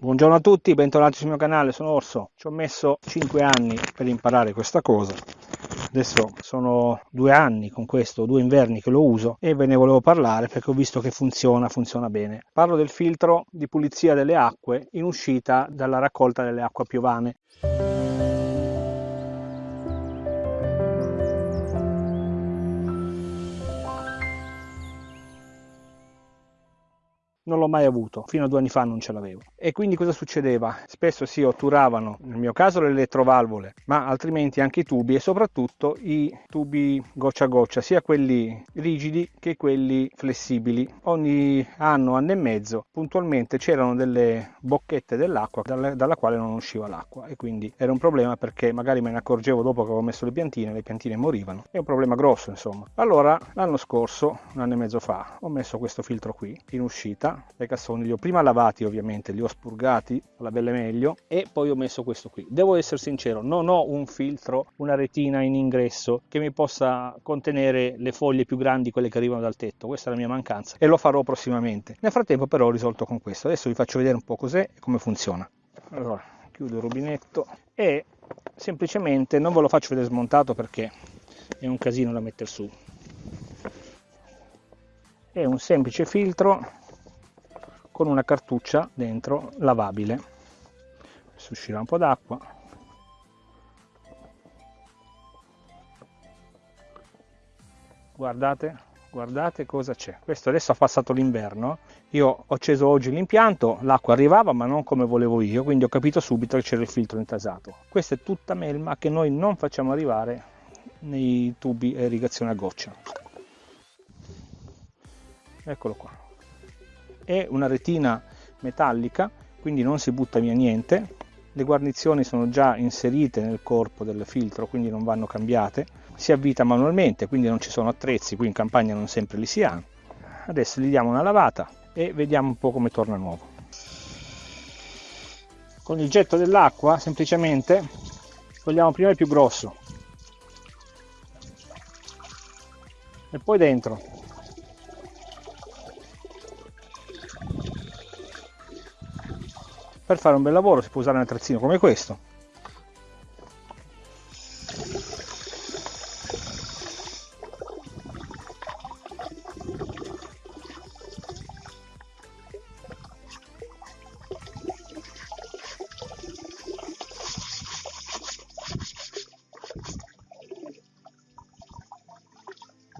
Buongiorno a tutti, bentornati sul mio canale, sono Orso. Ci ho messo 5 anni per imparare questa cosa. Adesso sono due anni con questo, due inverni che lo uso e ve ne volevo parlare perché ho visto che funziona, funziona bene. Parlo del filtro di pulizia delle acque in uscita dalla raccolta delle acque piovane. Non l'ho mai avuto, fino a due anni fa non ce l'avevo. E quindi cosa succedeva? Spesso si otturavano, nel mio caso le elettrovalvole, ma altrimenti anche i tubi e soprattutto i tubi goccia a goccia, sia quelli rigidi che quelli flessibili. Ogni anno, anno e mezzo, puntualmente c'erano delle bocchette dell'acqua dalla, quale non usciva l'acqua e quindi era un problema perché magari me ne accorgevo dopo che avevo messo le piantine, le piantine morivano. È un problema grosso insomma. Allora l'anno scorso, un anno e mezzo fa, ho messo questo filtro qui in uscita dai cassoni, li ho prima lavati ovviamente, li ho spurgati alla belle meglio e poi ho messo questo qui. Devo essere sincero, non ho un filtro, una retina in ingresso che mi possa contenere le foglie più grandi, quelle che arrivano dal tetto, questa è la mia mancanza e lo farò prossimamente. Nel frattempo però ho risolto con questo, adesso vi faccio vedere un po' cos'è e come funziona. Allora, chiudo il rubinetto e semplicemente non ve lo faccio vedere smontato perché è un casino da mettere su è un semplice filtro con una cartuccia dentro lavabile. Adesso uscirà un po' d'acqua. Guardate guardate cosa c'è. Questo adesso ha passato l'inverno. Io ho acceso oggi l'impianto l'acqua arrivava ma non come volevo io quindi ho capito subito che c'era il filtro intasato. Questa è tutta melma che noi non facciamo arrivare nei tubi irrigazione a goccia. Eccolo qua è una retina metallica quindi non si butta via niente. Le guarnizioni sono già inserite nel corpo del filtro quindi non vanno cambiate. Si avvita manualmente quindi non ci sono attrezzi qui in campagna non sempre li si ha. Adesso gli diamo una lavata e vediamo un po' come torna nuovo. Con il getto dell'acqua semplicemente togliamo prima il più grosso. E poi dentro per fare un bel lavoro si può usare un attrezzino come questo.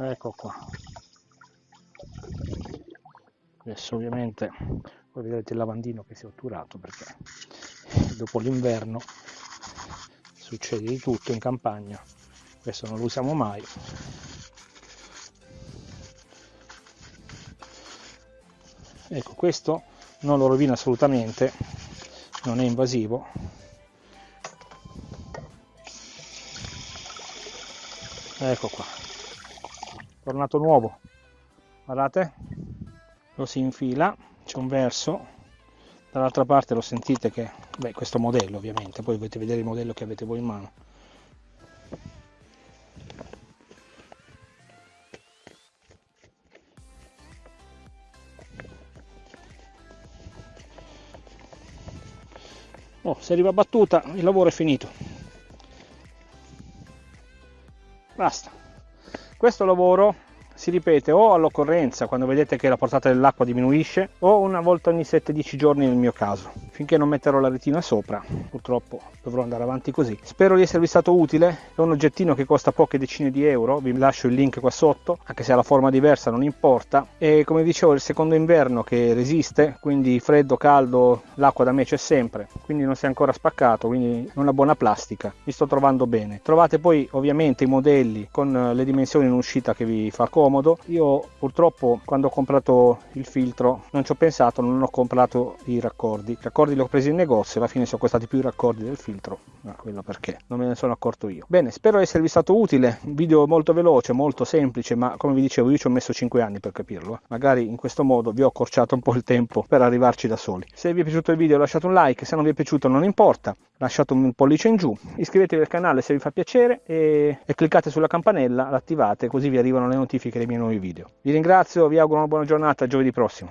Ecco qua adesso ovviamente poi vedete il lavandino che si è otturato perché dopo l'inverno succede di tutto in campagna. Questo non lo usiamo mai. Ecco questo non lo rovina assolutamente non è invasivo. Ecco qua. Tornato nuovo. Guardate lo si infila c'è un verso. Dall'altra parte lo sentite che beh questo modello ovviamente. Poi dovete vedere il modello che avete voi in mano. Oh, se arriva battuta il lavoro è finito. Basta. Questo lavoro si ripete o all'occorrenza quando vedete che la portata dell'acqua diminuisce o una volta ogni 7-10 giorni nel mio caso finché non metterò la retina sopra purtroppo dovrò andare avanti così. Spero di esservi stato utile. È un oggettino che costa poche decine di euro. Vi lascio il link qua sotto anche se ha la forma diversa non importa. E come dicevo è il secondo inverno che resiste quindi freddo caldo l'acqua da me c'è sempre. Quindi non si è ancora spaccato quindi una buona plastica. Mi sto trovando bene. Trovate poi ovviamente i modelli con le dimensioni in uscita che vi fa comodo. Io purtroppo quando ho comprato il filtro non ci ho pensato non ho comprato i raccordi. I raccordi li ho presi in negozio alla fine sono costati più i raccordi del filtro ma quello perché? Non me ne sono accorto io. Bene spero esservi stato utile. Un video molto veloce molto semplice ma come vi dicevo io ci ho messo 5 anni per capirlo eh. magari in questo modo vi ho accorciato un po' il tempo per arrivarci da soli. Se vi è piaciuto il video lasciate un like se non vi è piaciuto non importa. Lasciate un pollice in giù iscrivetevi al canale se vi fa piacere e, e cliccate sulla campanella l'attivate così vi arrivano le notifiche dei miei nuovi video. Vi ringrazio vi auguro una buona giornata giovedì prossimo